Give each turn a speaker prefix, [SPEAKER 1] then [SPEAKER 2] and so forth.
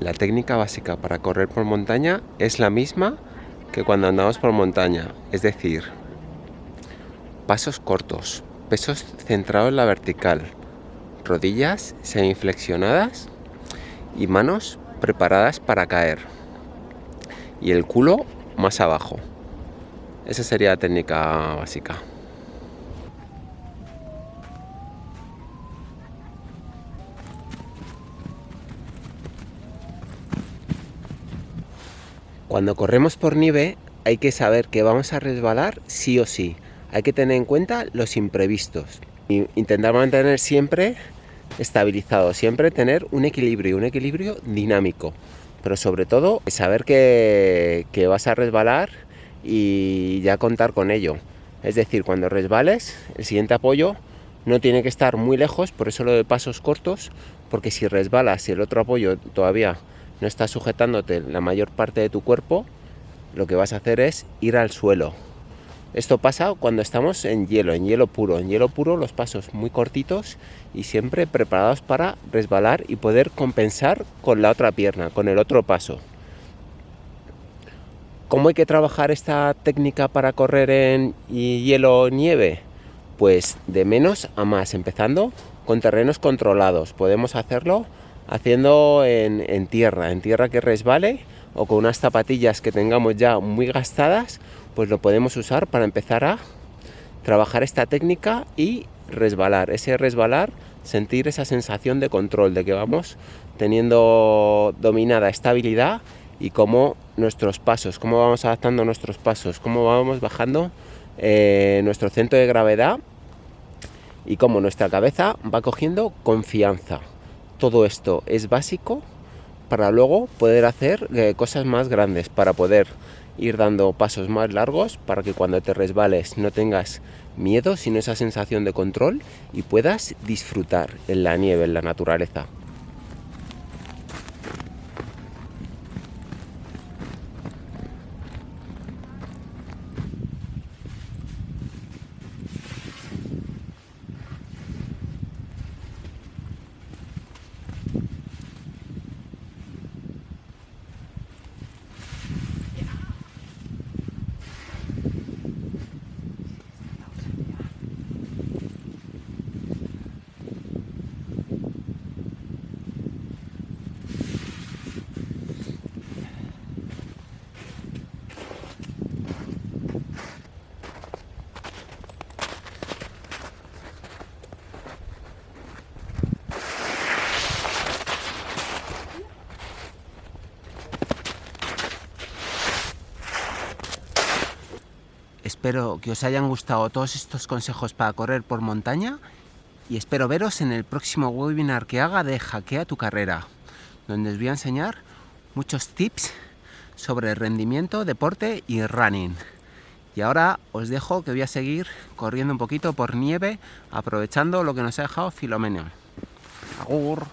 [SPEAKER 1] La técnica básica para correr por montaña es la misma que cuando andamos por montaña, es decir, pasos cortos, pesos centrados en la vertical, rodillas semiflexionadas y manos preparadas para caer y el culo más abajo. Esa sería la técnica básica. Cuando corremos por nieve hay que saber que vamos a resbalar sí o sí. Hay que tener en cuenta los imprevistos. Intentar mantener siempre estabilizado, siempre tener un equilibrio, un equilibrio dinámico. Pero sobre todo saber que, que vas a resbalar y ya contar con ello. Es decir, cuando resbales, el siguiente apoyo no tiene que estar muy lejos, por eso lo de pasos cortos, porque si resbalas y el otro apoyo todavía no estás sujetándote la mayor parte de tu cuerpo, lo que vas a hacer es ir al suelo. Esto pasa cuando estamos en hielo, en hielo puro. En hielo puro los pasos muy cortitos y siempre preparados para resbalar y poder compensar con la otra pierna, con el otro paso. ¿Cómo hay que trabajar esta técnica para correr en hielo nieve? Pues de menos a más, empezando con terrenos controlados. Podemos hacerlo haciendo en, tierra, en tierra que resbale o con unas zapatillas que tengamos ya muy gastadas, pues lo podemos usar para empezar a trabajar esta técnica y resbalar, ese resbalar, sentir esa sensación de control, de que vamos teniendo dominada estabilidad y cómo nuestros pasos, cómo vamos adaptando nuestros pasos, cómo vamos bajando eh, nuestro centro de gravedad y cómo nuestra cabeza va cogiendo confianza todo esto es básico para luego poder hacer eh, cosas más grandes, para poder ir dando pasos más largos, para que cuando te resbales no tengas miedo, sino esa sensación de control y puedas disfrutar en la nieve, en la naturaleza. Espero que os hayan gustado todos estos consejos para correr por montaña y espero veros en el próximo webinar que haga de Hackea tu carrera, donde os voy a enseñar muchos tips sobre rendimiento, deporte y running. Y ahora os dejo que voy a seguir corriendo un poquito por nieve, aprovechando lo que nos ha dejado Filomeno. Agur.